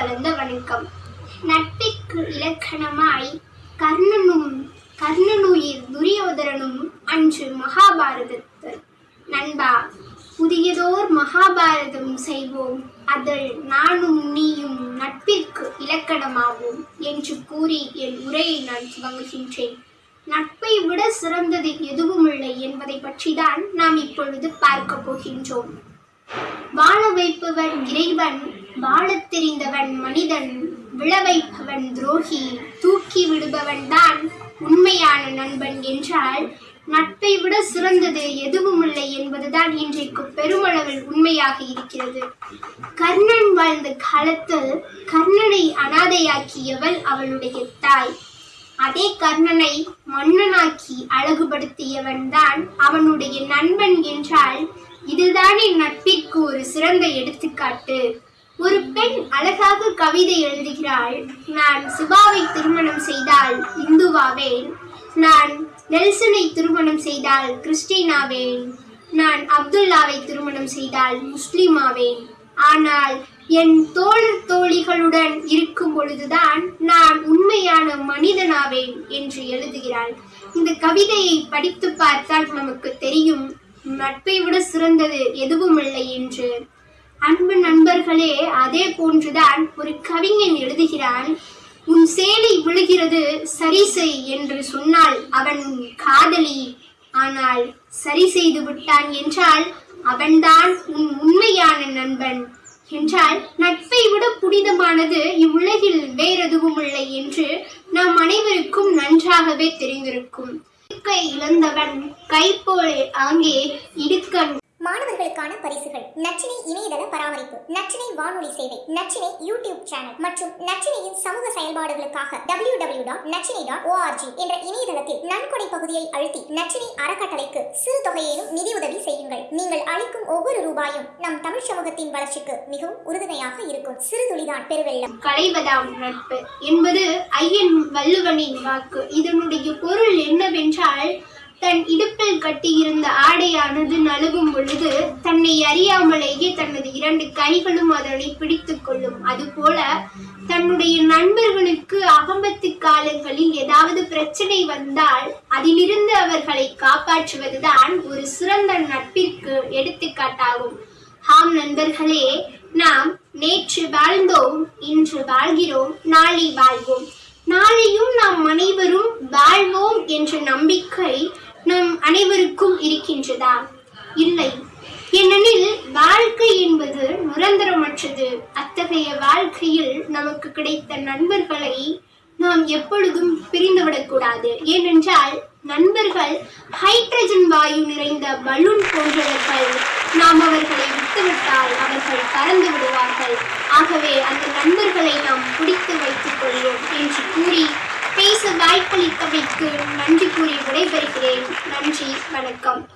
கலந்த வணக்கம். நட்பிற்கு இலக்கணமாய் கர்ணனும் கர்ணனுயிர் துரியோதரனும் அன்று மகாபாரதத்தில் நண்பா புதியதோர் மகாபாரதம் செய்வோம். அதில் நானும் நீயும் நட்பிற்கு இலக்கணமாவோம் என்று கூறி என் உரையை நான் துவங்குகின்றேன். நட்பை விட சிறந்தது எதுவுமில்லை என்பதை பற்றிதான் நாம் இப்பொழுது பார்க்க போகின்றோம். வாழ வைப்பவன் இறைவன் வாழத் தெரிந்தவன் மனிதன் விழ வைப்பவன் துரோகி தூக்கி விடுபவன் தான் உண்மையான நண்பன் என்றால் நட்பை விட சிறந்தது எதுவுமில்லை என்பதுதான் இன்றைக்கு பெருமளவில் உண்மையாக இருக்கிறது. கர்ணன் வாழ்ந்த காலத்தில் கர்ணனை அனாதையாக்கியவள் அவளுடைய தாய். அதே கர்ணனை மன்னனாக்கி அழகுபடுத்தியவன் தான் அவனுடைய நண்பன் என்றால் இதுதானே நட்பிற்கு ஒரு சிறந்த எடுத்துக்காட்டு. ஒரு பெண் அழகாக கவிதை எழுதுகிறாள். நான் சிவாவை திருமணம் செய்தால் இந்துவாவேன். நான் நெல்சனை திருமணம் செய்தால் கிறிஸ்டினாவேன். நான் அப்துல்லாவை திருமணம் செய்தால் முஸ்லிமாவேன். ஆனால் என் தோழர் தோழிகளுடன் இருக்கும் பொழுதுதான் நான் உண்மையான மனிதனாவேன் என்று எழுதுகிறாள். இந்த கவிதையை படித்து பார்த்தால் நமக்கு தெரியும் நட்பை விட சிறந்தது எதுவும் இல்லை என்று. அன்பு நண்பர்களே அதே போன்றுதான் ஒரு கவிஞன் எழுதுகிறான் உன் சேலை விழுகிறது சரி செய் என்று சொன்னால் அவன் காதலி. ஆனால் சரி செய்து விட்டான் என்றால் அவன்தான் உன் உண்மையான நண்பன் என்றால் நட்பை விட புனிதமானது இவ்வுலகில் வேறெதுவும் இல்லை என்று நாம் அனைவருக்கும் நன்றாகவே தெரிந்திருக்கும். இழந்தவன் கை போலே ஆங்கே இடுக்கண் மாணவர்களுக்கான பரிசுகள். நச்சினை இணையதள பராமரிப்பு நச்சினை வானொலி சேவை நச்சினை யூடியூப் சேனல் மற்றும் நச்சினையின் சமூக செயல்பாடுகளுக்காக W W dot Nachinai dot O R G என்ற இணையதளத்தில் நன்கொடை பகுதியை அழுத்தி நச்சினை அறக்கட்டளைக்கு சிறு தொகையிலும் நிதியுதவி செய்யுங்கள். நீங்கள் அளிக்கும் ஒவ்வொரு ரூபாயும் நம் தமிழ் சமூகத்தின் வளர்ச்சிக்கு மிகவும் உறுதுணையாக இருக்கும். சிறு துளிதான் பெருவெள்ளம். களைவதாம் நட்பு என்பது ஐயன் வள்ளுவனின் வாக்கு. இதனுடைய பொருள் என்னவென்றால் தன் இடுப்பில் கட்டியிருந்த ஆடையானது நழுவும் பொழுது தன்னை அறியாமலேயே தனது இரண்டு கைகளும் அதனை பிடித்துக் கொள்ளும். அதுபோல தன்னுடைய நண்பர்களுக்கு அகம்பத்து காலங்களில் ஏதாவது பிரச்சனை வந்தால் அதிலிருந்து அவர்களை காப்பாற்றுவதுதான் ஒரு சிறந்த நட்பிற்கு எடுத்துக்காட்டாகும். ஆம் நண்பர்களே நாம் நேற்று வாழ்ந்தோம் இன்று வாழ்கிறோம் நாளை வாழ்வோம். நாளையும் நாம் அனைவரும் வாழ்வோம் என்ற நம்பிக்கை நம் அனைவருக்கும் இருக்கின்றதா இல்லை ஏனெனில் வாழ்க்கை என்பது நிரந்தரமற்றது. அத்தகைய வாழ்க்கையில் நமக்கு கிடைத்த நண்பர்களை நாம் எப்பொழுதும் பிரிந்துவிடக்கூடாது. ஏனென்றால் நண்பர்கள் ஹைட்ரஜன் வாயு நிறைந்த பலூன் போன்றவர்கள். நாம் அவர்களை விட்டுவிட்டால் அவர்கள் பறந்து விடுவார்கள். ஆகவே அந்த நண்பர்களை நாம் பிடித்து வைத்துக் கொள்வோம் என்று கூறி பேச வாய்ப்பளித்தமைக்கு நன்றி கூறி விடைபெறுகிறேன். நன்றி வணக்கம்.